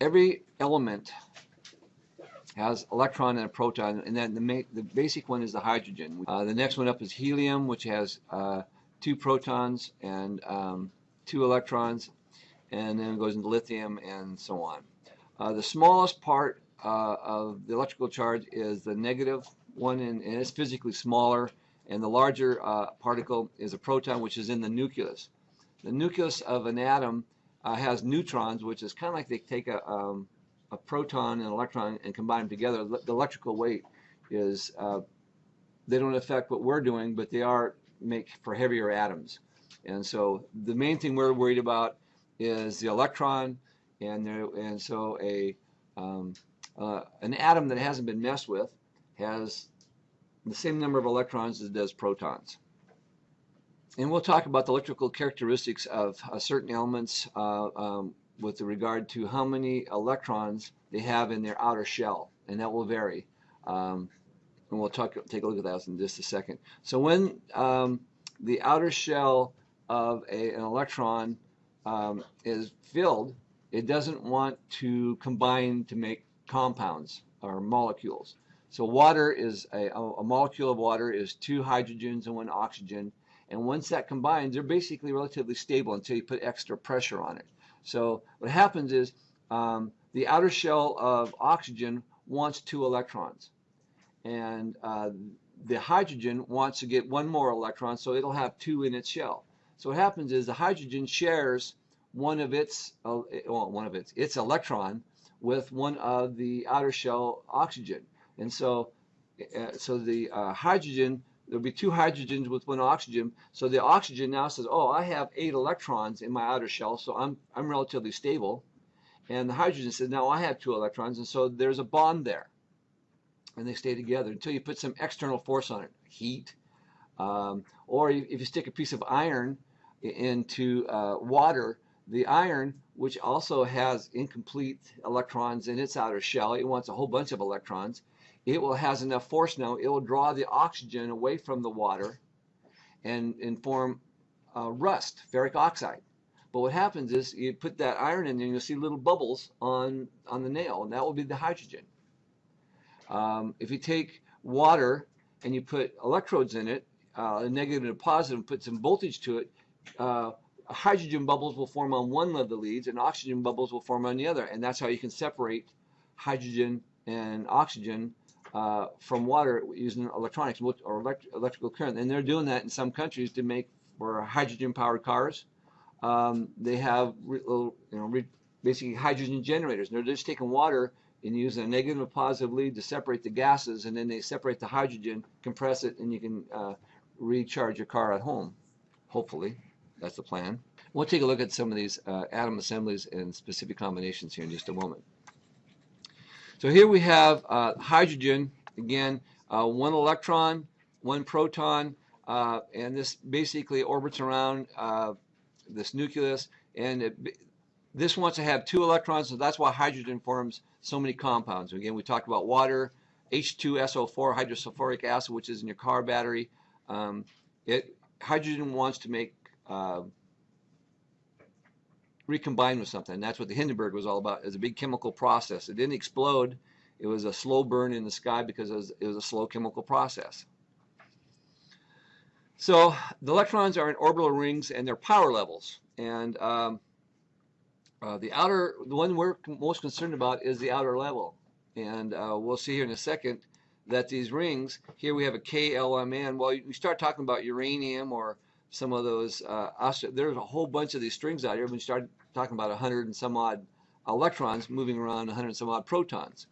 every element has electron and a proton, and then the, the basic one is the hydrogen. Uh, the next one up is helium, which has uh, two protons and um, two electrons, and then it goes into lithium and so on. Uh, the smallest part uh, of the electrical charge is the negative one, and, and it's physically smaller, and the larger uh, particle is a proton, which is in the nucleus. The nucleus of an atom uh, has neutrons, which is kind of like they take a, um, a proton and an electron and combine them together. The electrical weight is, uh, they don't affect what we're doing, but they are make for heavier atoms. And so the main thing we're worried about is the electron, and there, and so a um, uh, an atom that hasn't been messed with has the same number of electrons as it does protons. And we'll talk about the electrical characteristics of uh, certain elements uh, um, with regard to how many electrons they have in their outer shell, and that will vary. Um, and we'll talk, take a look at that in just a second. So when um, the outer shell of a, an electron um, is filled, it doesn't want to combine to make compounds or molecules. So water is a, a molecule of water is two hydrogens and one oxygen. And once that combines, they're basically relatively stable until you put extra pressure on it. So what happens is um, the outer shell of oxygen wants two electrons. And uh, the hydrogen wants to get one more electron, so it'll have two in its shell. So what happens is the hydrogen shares one of its, uh, well, one of its, its electron with one of the outer shell oxygen. And so, uh, so the uh, hydrogen, there'll be two hydrogens with one oxygen. So the oxygen now says, oh, I have eight electrons in my outer shell, so I'm, I'm relatively stable. And the hydrogen says, now I have two electrons, and so there's a bond there. And they stay together until you put some external force on it, heat, um, or if you stick a piece of iron into uh, water, the iron, which also has incomplete electrons in its outer shell, it wants a whole bunch of electrons. It will has enough force now, it will draw the oxygen away from the water and, and form uh, rust, ferric oxide. But what happens is you put that iron in there and you'll see little bubbles on, on the nail, and that will be the hydrogen. Um, if you take water and you put electrodes in it, uh, a negative and a positive, and put some voltage to it, uh, hydrogen bubbles will form on one of the leads and oxygen bubbles will form on the other. And that's how you can separate hydrogen and oxygen uh, from water using electronics or elect electrical current. And they're doing that in some countries to make for hydrogen powered cars. Um, they have little, you know, basically hydrogen generators. And they're just taking water and using a negative and positive lead to separate the gases, and then they separate the hydrogen, compress it, and you can uh, recharge your car at home, hopefully. That's the plan. We'll take a look at some of these uh, atom assemblies and specific combinations here in just a moment. So here we have uh, hydrogen, again, uh, one electron, one proton, uh, and this basically orbits around uh, this nucleus, and it, this wants to have two electrons, so that's why hydrogen forms so many compounds. Again, we talked about water, H2SO4, hydrosulfuric acid, which is in your car battery. Um, it, hydrogen wants to make uh, recombine with something. That's what the Hindenburg was all about. It was a big chemical process. It didn't explode. It was a slow burn in the sky because it was, it was a slow chemical process. So the electrons are in orbital rings and they're power levels. And um, uh, the outer, the one we're most concerned about is the outer level. And uh, we'll see here in a second that these rings, here we have a KLMN. Well, you start talking about uranium or some of those, uh, there's a whole bunch of these strings out here. When you start talking about 100 and some odd electrons moving around 100 and some odd protons.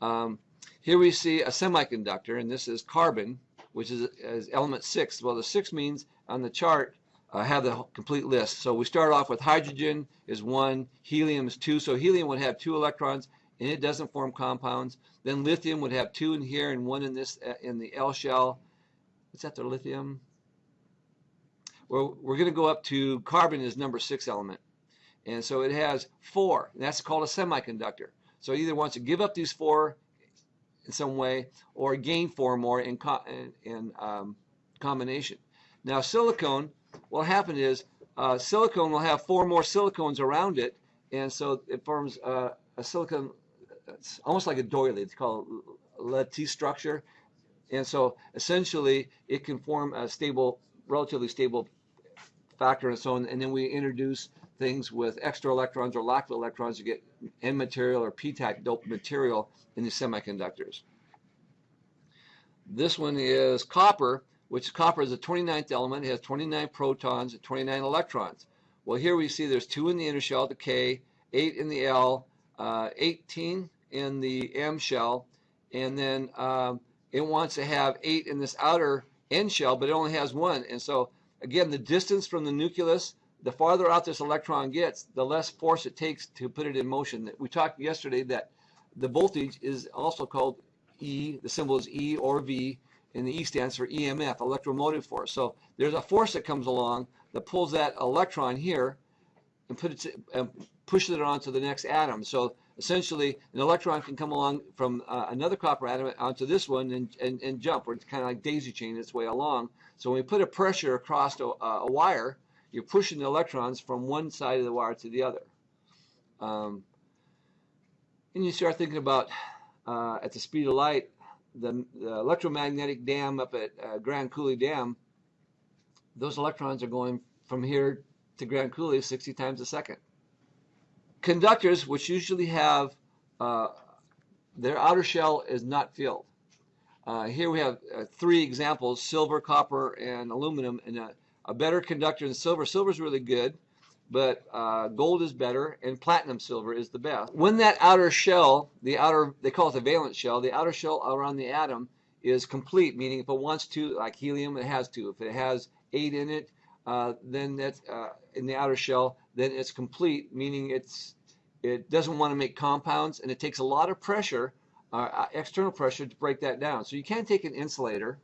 Um, here we see a semiconductor, and this is carbon, which is, is element 6. Well, the 6 means on the chart, uh, have the complete list. So we start off with hydrogen is 1, helium is 2. So helium would have 2 electrons, and it doesn't form compounds. Then lithium would have 2 in here and 1 in this uh, in the L shell. Is that the lithium? Well, we're going to go up to carbon is number six element. And so it has four. That's called a semiconductor. So it either wants to give up these four in some way or gain four more in, co in, um, combination. Now silicone, what happen is uh, silicone will have four more silicones around it. And so it forms uh, a silicon, it's almost like a doily. It's called lattice structure. And so essentially it can form a stable, relatively stable factor and so on. And then we introduce things with extra electrons or lack of electrons to get N material or p-type doped material in the semiconductors. This one is copper, which copper is the 29th element. It has 29 protons and 29 electrons. Well, here we see there's two in the inner shell, the K, 8 in the L, uh, 18 in the M shell, and then um, it wants to have 8 in this outer N shell, but it only has one. And so, again, the distance from the nucleus the farther out this electron gets, the less force it takes to put it in motion. We talked yesterday that the voltage is also called E, the symbol is E or V, and the E stands for EMF, electromotive force. So there's a force that comes along that pulls that electron here and, puts it, and pushes it onto the next atom. So essentially, an electron can come along from uh, another copper atom onto this one and, and, and jump, or it's kind of like daisy chain its way along. So when we put a pressure across a, a wire, you're pushing the electrons from one side of the wire to the other. Um, and you start thinking about, uh, at the speed of light, the, the electromagnetic dam up at uh, Grand Coulee Dam, those electrons are going from here to Grand Coulee 60 times a second. Conductors, which usually have uh, their outer shell is not filled. Uh, here we have uh, three examples, silver, copper, and aluminum, and a a better conductor than silver. Silver is really good, but uh, gold is better, and platinum silver is the best. When that outer shell, the outer, they call it the valence shell, the outer shell around the atom is complete, meaning if it wants to, like helium, it has to. If it has eight in it, uh, then that's uh, in the outer shell, then it's complete, meaning it's it doesn't want to make compounds, and it takes a lot of pressure, uh, external pressure, to break that down. So you can't take an insulator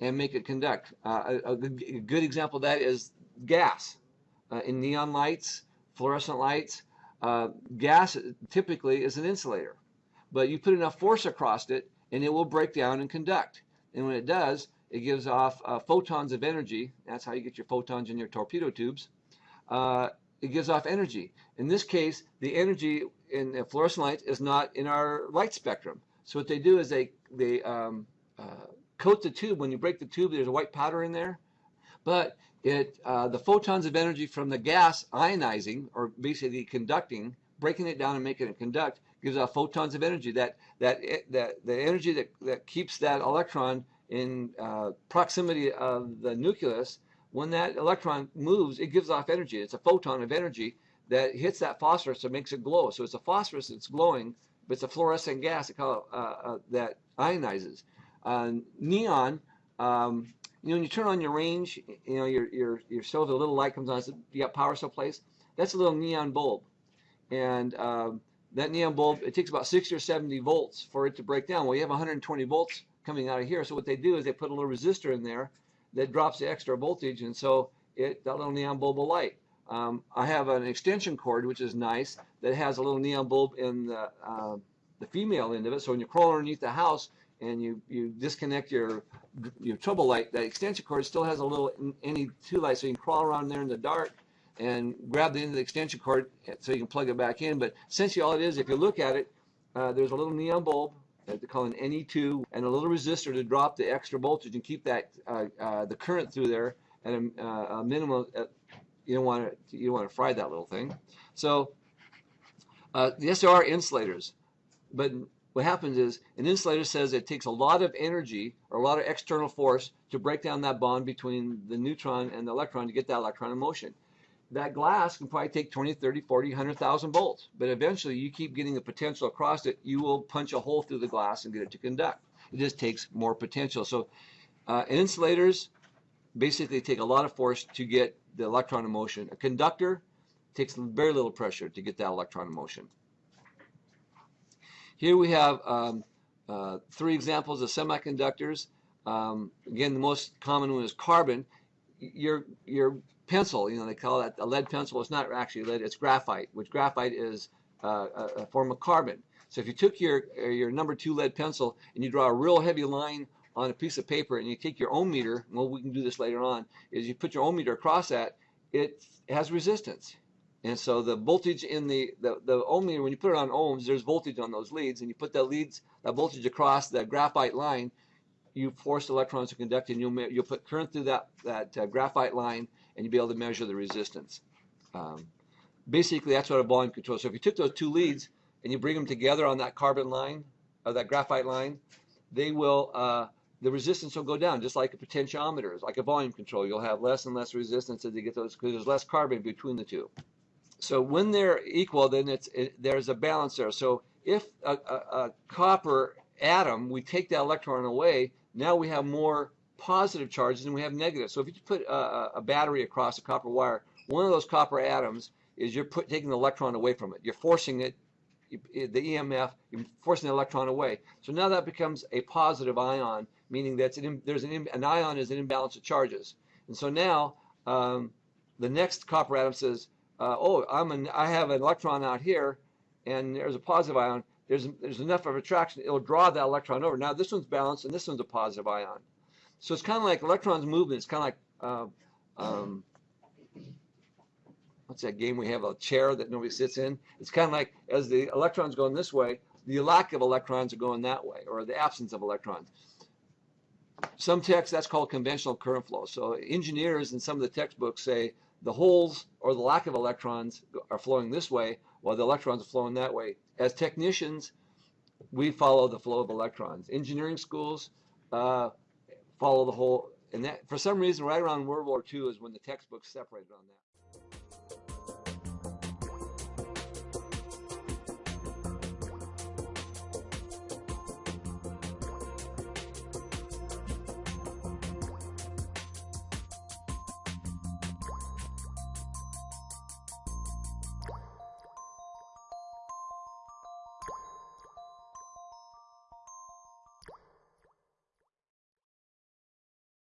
and make it conduct. Uh, a, a, good example of that is gas. Uh, in neon lights, fluorescent lights, uh, gas typically is an insulator. But you put enough force across it and it will break down and conduct. And when it does, it gives off uh, photons of energy. That's how you get your photons in your torpedo tubes. Uh, it gives off energy. In this case, the energy in the fluorescent light is not in our light spectrum. So what they do is they, they um, uh, coat the tube. When you break the tube, there's a white powder in there. But it, uh, the photons of energy from the gas ionizing, or basically conducting, breaking it down and making it conduct, gives off photons of energy. That that that the energy that that keeps that electron in uh, proximity of the nucleus. When that electron moves, it gives off energy. It's a photon of energy that hits that phosphorus and makes it glow. So it's a phosphorus that's glowing, but it's a fluorescent gas uh, uh, that ionizes. Uh, neon, um, you know, when you turn on your range, you know, your, your, your a little light comes on, you got power someplace, that's a little neon bulb. And um, that neon bulb, it takes about 60 or 70 volts for it to break down. Well, you have 120 volts coming out of here. So what they do is they put a little resistor in there that drops the extra voltage, and so it that little neon bulb will light. Um, I have an extension cord, which is nice, that has a little neon bulb in the, uh, the female end of it. So when you crawl underneath the house, and you, you disconnect your your trouble light, that extension cord still has a little NE2 light, so you can crawl around there in the dark and grab the end of the extension cord so you can plug it back in. But essentially all it is, if you look at it, uh, there's a little neon bulb that they call an NE2 and a little resistor to drop the extra voltage and keep that uh, uh, the current through there at a, uh, a minimum. Uh, you don't want to you don't want to fry that little thing. So uh, yes, there are insulators, but what happens is an insulator says it takes a lot of energy or a lot of external force to break down that bond between the neutron and the electron to get that electron in motion. That glass can probably take 20, 30, 40, 100,000 volts, but eventually you keep getting the potential across it, you will punch a hole through the glass and get it to conduct. It just takes more potential. So uh, insulators basically take a lot of force to get the electron in motion. A conductor takes very little pressure to get that electron in motion. Here we have um, uh, three examples of semiconductors. Um, again, the most common one is carbon. Your, your pencil, you know, they call that a lead pencil. It's not actually lead, it's graphite, which graphite is uh, a, a, form of carbon. So if you took your, uh, your number two lead pencil and you draw a real heavy line on a piece of paper and you take your ohm meter, well, we can do this later on, is you put your ohm meter across that, it has resistance. And so the voltage in the, the, the ohm meter, when you put it on ohms, there's voltage on those leads, and you put that leads, that voltage across that graphite line, you force electrons to conduct, and you'll, you'll put current through that, that uh, graphite line, and you'll be able to measure the resistance. Um, basically, that's what a volume control. So if you took those two leads and you bring them together on that carbon line, or that graphite line, they will, uh, the resistance will go down, just like a potentiometer, like a volume control. You'll have less and less resistance as you get those, because there's less carbon between the two. So when they're equal, then it's it, there's a balance there. So if a, a, a copper atom, we take that electron away, now we have more positive charges than we have negative. So if you put a, a- a battery across a copper wire, one of those copper atoms is you're put, taking the electron away from it. You're forcing it, the EMF, you're forcing the electron away. So now that becomes a positive ion, meaning that there's an, an ion is an imbalance of charges. And so now um, the next copper atom says, uh, oh, I'm an, I have an electron out here, and there's a positive ion. There's there's enough of attraction, it'll draw that electron over. Now this one's balanced, and this one's a positive ion. So it's kind of like electrons movement. It's kind of like uh, um, what's that game we have a chair that nobody sits in? It's kind of like as the electrons going this way, the lack of electrons are going that way, or the absence of electrons. Some texts that's called conventional current flow. So engineers in some of the textbooks say the holes or the lack of electrons are flowing this way, while the electrons are flowing that way. As technicians, we follow the flow of electrons. Engineering schools uh, follow the hole, and that for some reason, right around World War II is when the textbooks separated on that.